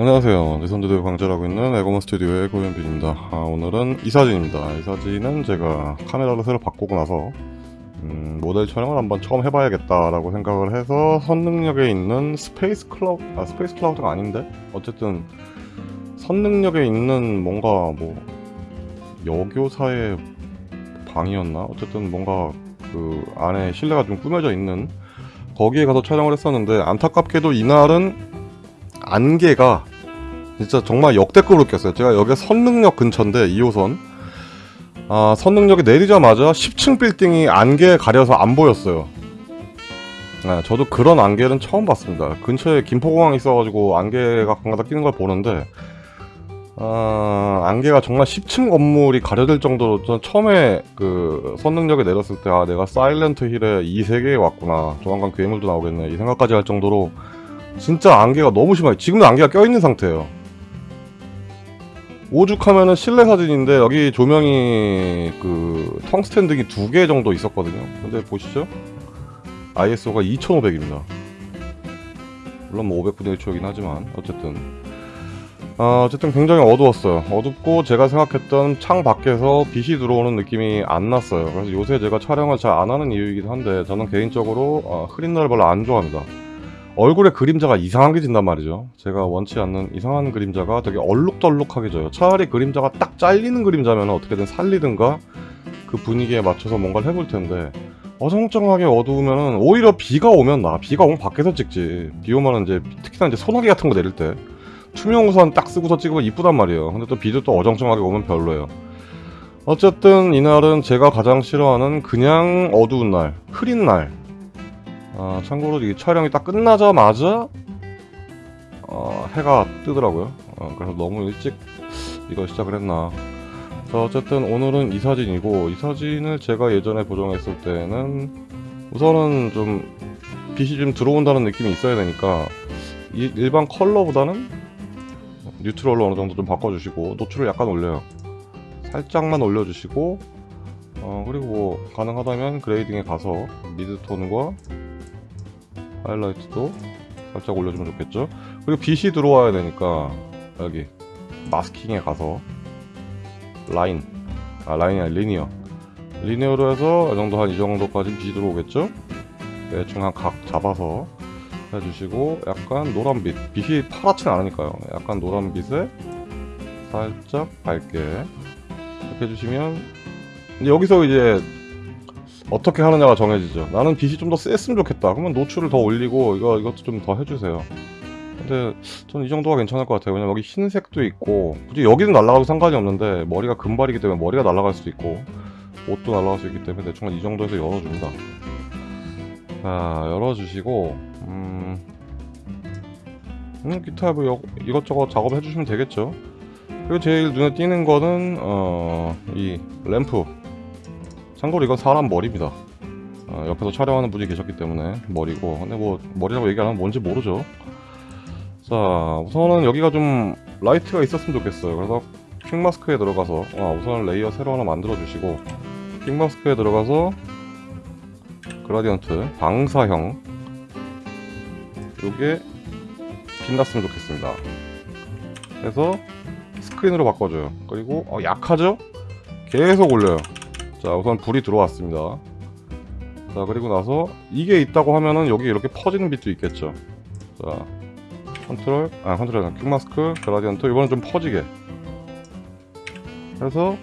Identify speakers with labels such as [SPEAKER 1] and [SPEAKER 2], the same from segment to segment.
[SPEAKER 1] 안녕하세요. 내선두대 강좌하고 있는 에고먼 스튜디오의 고현빈입니다. 아, 오늘은 이 사진입니다. 이 사진은 제가 카메라를 새로 바꾸고 나서 음, 모델 촬영을 한번 처음 해봐야겠다 라고 생각을 해서 선릉역에 있는 스페이스 클라우드, 아 스페이스 클라우드가 아닌데? 어쨌든 선릉역에 있는 뭔가 뭐 여교사의 방이었나? 어쨌든 뭔가 그 안에 실내가 좀 꾸며져 있는 거기에 가서 촬영을 했었는데 안타깝게도 이날은 안개가 진짜 정말 역대급으로 꼈어요. 제가 여기 선능력 근처인데 2호선 아 선능력이 내리자마자 10층 빌딩이 안개에 가려서 안 보였어요. 네, 저도 그런 안개는 처음 봤습니다. 근처에 김포공항이 있어가지고 안개가 가끔가다 끼는 걸 보는데 아, 안개가 정말 10층 건물이 가려질 정도로 전 처음에 그 선능력에 내렸을 때 아 내가 사일런트 힐에 이 세계에 왔구나 조만간 괴물도 나오겠네 이 생각까지 할 정도로 진짜 안개가 너무 심해요 지금도 안개가 껴있는 상태예요 오죽하면은 실내 사진인데 여기 조명이 그 텅스텐 등이 두 개 정도 있었거든요. 근데 보시죠? ISO가 2500입니다. 물론 뭐 500분의 1 초이긴 하지만 어쨌든. 아, 어쨌든 굉장히 어두웠어요. 어둡고 제가 생각했던 창 밖에서 빛이 들어오는 느낌이 안 났어요. 그래서 요새 제가 촬영을 잘 안 하는 이유이긴 한데 저는 개인적으로 어, 흐린 날 별로 안 좋아합니다 얼굴에 그림자가 이상하게 진단 말이죠. 제가 원치 않는 이상한 그림자가 되게 얼룩덜룩하게 져요. 차라리 그림자가 딱 잘리는 그림자면 어떻게든 살리든가 그 분위기에 맞춰서 뭔가를 해볼 텐데 어정쩡하게 어두우면 오히려 비가 오면 나 비가 오면 밖에서 찍지. 비 오면 이제 특히나 이제 소나기 같은 거 내릴 때 투명 우산 딱 쓰고서 찍으면 이쁘단 말이에요. 근데 또 비도 또 어정쩡하게 오면 별로예요. 어쨌든 이날은 제가 가장 싫어하는 그냥 어두운 날 흐린 날 아, 참고로 이 촬영이 딱 끝나자마자 어, 해가 뜨더라고요. 어, 그래서 너무 일찍 이거 시작을 했나. 자 어쨌든 오늘은 이 사진이고 이 사진을 제가 예전에 보정했을 때는 우선은 좀 빛이 좀 들어온다는 느낌이 있어야 되니까 이 일반 컬러보다는 뉴트럴로 어느 정도 좀 바꿔주시고 노출을 약간 올려요. 살짝만 올려주시고 어, 그리고 뭐 가능하다면 grading에 가서 midtone과 하이라이트도 살짝 올려주면 좋겠죠? 그리고 빛이 들어와야 되니까 여기 masking에 가서 라인 아 라인이 아니라 linear. linear로 해서 이 정도 한 이 정도까지 빛이 들어오겠죠? 대충 한 각 잡아서 해주시고 약간 노란빛 빛이 파랗진 않으니까요. 약간 노란빛에 살짝 밝게 이렇게 해주시면 여기서 이제 어떻게 하느냐가 정해지죠. 나는 빛이 좀 더 셌으면 좋겠다. 그러면 노출을 더 올리고 이거, 이것도 좀 더 해주세요. 근데 저는 이 정도가 괜찮을 것 같아요. 왜냐면 여기 흰색도 있고 굳이 여기는 날아가도 상관이 없는데 머리가 금발이기 때문에 머리가 날아갈 수도 있고 옷도 날아갈 수 있기 때문에 대충 한이 정도에서 열어줍니다. 자 열어주시고 음... 음 기타 뭐 여, 이것저것 작업해 주시면 되겠죠. 그리고 제일 눈에 띄는 거는 어... 이 램프 참고로 이건 사람 머리입니다. 어, 옆에서 촬영하는 분이 계셨기 때문에 머리고. 근데 뭐 머리라고 얘기 안 하면 뭔지 모르죠. 자 우선은 여기가 좀 라이트가 있었으면 좋겠어요. 그래서 quick mask에 들어가서 아, 우선 layer 새로 하나 만들어 주시고 quick mask에 들어가서 gradient 방사형 요게 빛났으면 좋겠습니다. 그래서 스크린으로 바꿔줘요. 그리고 어, 약하죠? 계속 올려요 자 우선 불이 들어왔습니다. 자 그리고 나서 이게 있다고 하면은 여기 이렇게 퍼지는 빛도 있겠죠. 자 컨트롤 아 컨트롤 아니라 quick mask gradient 이거는 좀 퍼지게. 그래서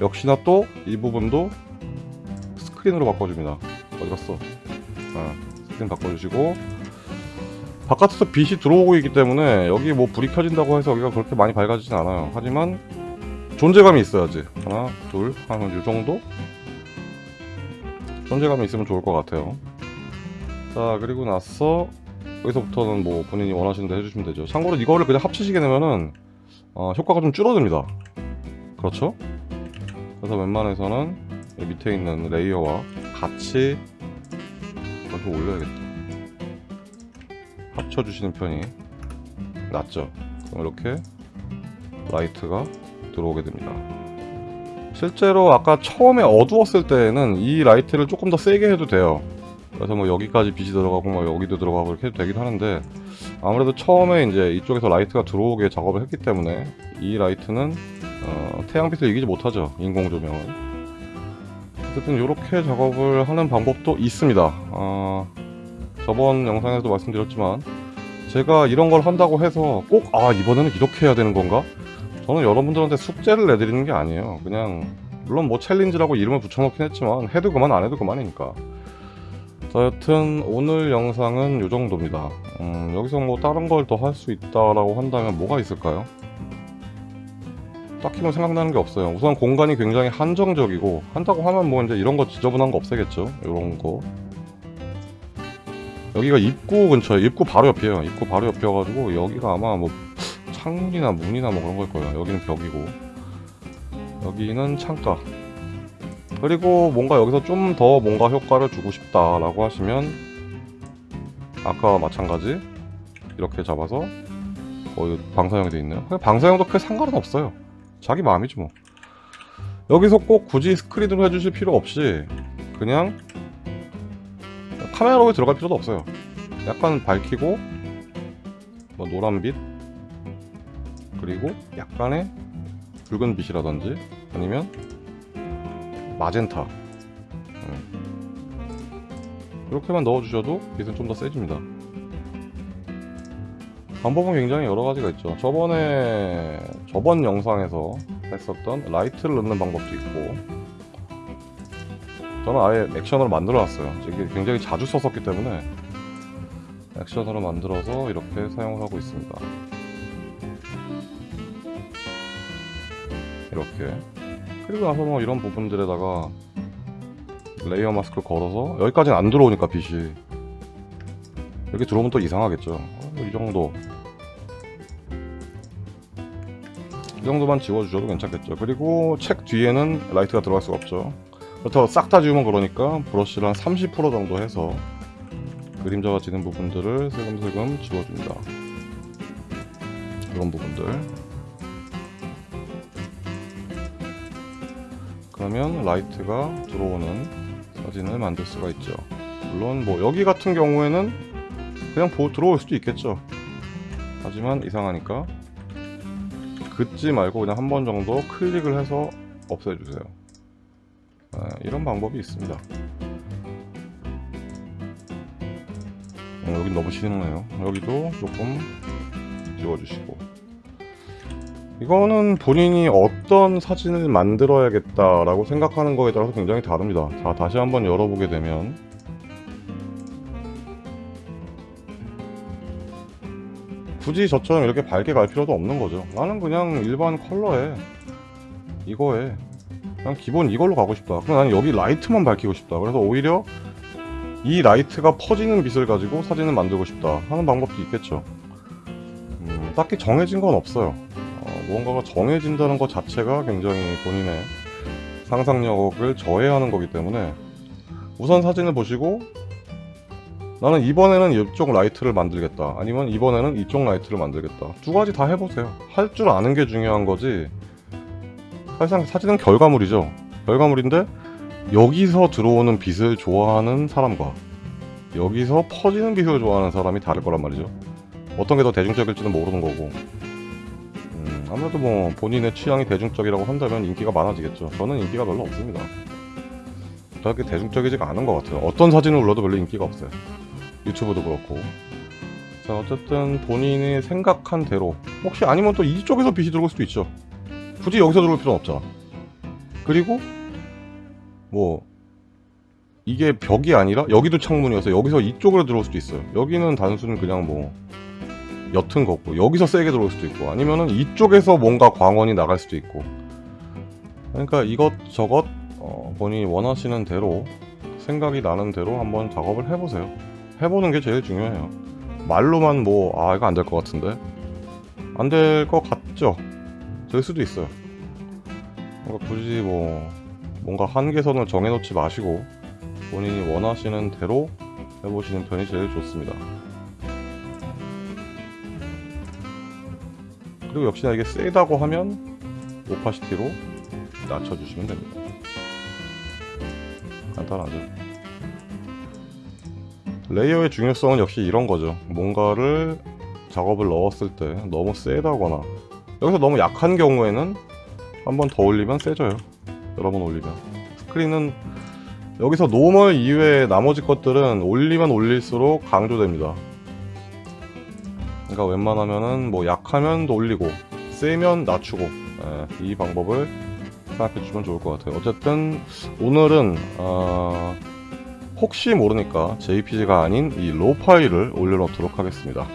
[SPEAKER 1] 역시나 또 이 부분도 스크린으로 바꿔줍니다. 어디갔어? 아, 스크린 바꿔주시고. 바깥에서 빛이 들어오고 있기 때문에 여기 뭐 불이 켜진다고 해서 여기가 그렇게 많이 밝아지진 않아요. 하지만 존재감이 있어야지. 하나 둘한 요정도? 존재감이 있으면 좋을 것 같아요. 자 그리고 나서 여기서부터는 뭐 본인이 원하시는 데 해주시면 되죠. 참고로 이거를 그냥 합치시게 되면은 어, 효과가 좀 줄어듭니다. 그렇죠? 그래서 웬만해서는 밑에 있는 layer와 같이 이렇게 올려야겠다. 합쳐주시는 편이 낫죠. 그럼 이렇게 라이트가 들어오게 됩니다. 실제로 아까 처음에 어두웠을 때에는 이 라이트를 조금 더 세게 해도 돼요. 그래서 뭐 여기까지 빛이 들어가고 뭐 여기도 들어가고 이렇게 해도 되긴 하는데 아무래도 처음에 이제 이쪽에서 라이트가 들어오게 작업을 했기 때문에 이 라이트는 어, 태양빛을 이기지 못하죠 인공 조명은. 어쨌든 이렇게 작업을 하는 방법도 있습니다. 어, 저번 영상에서도 말씀드렸지만 제가 이런 걸 한다고 해서 꼭 아 이번에는 이렇게 해야 되는 건가 저는 여러분들한테 숙제를 내드리는 게 아니에요. 그냥 물론 뭐 challenge라고 이름을 붙여놓긴 했지만 해도 그만 안 해도 그만이니까. 자, 여튼 오늘 영상은 이 정도입니다. 음, 여기서 뭐 다른 걸 더 할 수 있다라고 한다면 뭐가 있을까요? 딱히 뭐 생각나는 게 없어요. 우선 공간이 굉장히 한정적이고 한다고 하면 뭐 이제 이런 거 지저분한 거 없애겠죠? 이런 거. 여기가 입구 근처에 입구 바로 옆이에요. 입구 바로 옆이어가지고 여기가 아마 뭐 창문이나 문이나 뭐 그런 걸 거예요. 여기는 벽이고. 여기는 창가. 그리고 뭔가 여기서 좀 더 뭔가 효과를 주고 싶다라고 하시면 아까와 마찬가지 이렇게 잡아서 어, 방사형이 돼 있네요. 방사형도 크게 상관은 없어요. 자기 마음이지 뭐. 여기서 꼭 굳이 스크린으로 해주실 필요 없이 그냥 카메라로 들어갈 필요도 없어요. 약간 밝히고 뭐 노란 빛 그리고 약간의 붉은 빛이라든지 아니면 마젠타. 음. 이렇게만 넣어주셔도 빛은 좀 더 세집니다. 방법은 굉장히 여러 가지가 있죠. 저번에 저번 영상에서 했었던 라이트를 넣는 방법도 있고 저는 아예 액션으로 만들어 놨어요. 이게 굉장히 자주 썼었기 때문에 액션으로 만들어서 이렇게 사용을 하고 있습니다 이렇게. 그리고 나서 뭐 이런 부분들에다가 layer mask 걸어서 여기까지는 안 들어오니까 빛이. 여기 들어오면 또 이상하겠죠. 어, 이 정도. 이 정도만 지워주셔도 괜찮겠죠. 그리고 책 뒤에는 라이트가 들어갈 수가 없죠. 그렇다고 싹 다 지우면 그러니까 브러쉬를 한 30% 정도 해서 그림자가 지는 부분들을 슬금슬금 지워줍니다. 이런 부분들 그러면 라이트가 들어오는 사진을 만들 수가 있죠. 물론 뭐 여기 같은 경우에는 그냥 보, 들어올 수도 있겠죠. 하지만 이상하니까 긋지 말고 그냥 한 번 정도 클릭을 해서 없애주세요. 네, 이런 방법이 있습니다. 어, 여긴 너무 신나네요. 여기도 조금 지워주시고 이거는 본인이 어떤 사진을 만들어야겠다라고 생각하는 거에 따라서 굉장히 다릅니다. 자 다시 한번 열어보게 되면. 굳이 저처럼 이렇게 밝게 갈 필요도 없는 거죠. 나는 그냥 일반 컬러에 이거에 그냥 기본 이걸로 가고 싶다. 그럼 나는 여기 라이트만 밝히고 싶다. 그래서 오히려 이 라이트가 퍼지는 빛을 가지고 사진을 만들고 싶다 하는 방법도 있겠죠. 음, 딱히 정해진 건 없어요. 어, 무언가가 정해진다는 것 자체가 굉장히 본인의 상상력을 저해하는 거기 때문에 우선 사진을 보시고 나는 이번에는 이쪽 라이트를 만들겠다. 아니면 이번에는 이쪽 라이트를 만들겠다. 두 가지 다 해보세요. 할 줄 아는 게 중요한 거지 사실상 사진은 결과물이죠. 결과물인데 여기서 들어오는 빛을 좋아하는 사람과 여기서 퍼지는 빛을 좋아하는 사람이 다를 거란 말이죠. 어떤 게 더 대중적일지는 모르는 거고. 음, 아무래도 뭐 본인의 취향이 대중적이라고 한다면 인기가 많아지겠죠. 저는 인기가 별로 없습니다. 그렇게 대중적이지가 않은 것 같아요. 어떤 사진을 올려도 별로 인기가 없어요. 유튜브도 그렇고. 자 어쨌든 본인이 생각한 대로. 혹시 아니면 또 이쪽에서 빛이 들어올 수도 있죠. 굳이 여기서 들어올 필요는 없잖아. 그리고 뭐 이게 벽이 아니라 여기도 창문이어서 여기서 이쪽으로 들어올 수도 있어요. 여기는 단순히 그냥 뭐 옅은 거고 여기서 세게 들어올 수도 있고 아니면은 이쪽에서 뭔가 광원이 나갈 수도 있고. 그러니까 이것저것 어, 본인이 원하시는 대로 생각이 나는 대로 한번 작업을 해보세요. 해보는 게 제일 중요해요. 말로만 뭐 아 이거 안 될 것 같은데? 안 될 것 같죠? 될 수도 있어요. 그러니까 굳이 뭐 뭔가 한계선을 정해놓지 마시고 본인이 원하시는 대로 해보시는 편이 제일 좋습니다 그리고 역시나 이게 세다고 하면 오파시티로 낮춰주시면 됩니다 간단하죠 layer의 중요성은 역시 이런 거죠. 뭔가를 작업을 넣었을 때 너무 세다거나 여기서 너무 약한 경우에는 한 번 더 올리면 세져요. 여러 번 올리면 스크린은 여기서 normal 이외의 나머지 것들은 올리면 올릴수록 강조됩니다. 그러니까 웬만하면은 뭐 약하면 올리고 세면 낮추고 예, 이 방법을 생각해 주면 좋을 것 같아요. 어쨌든 오늘은 어, 혹시 모르니까 JPG가 아닌 이 로 파일을 올려놓도록 하겠습니다.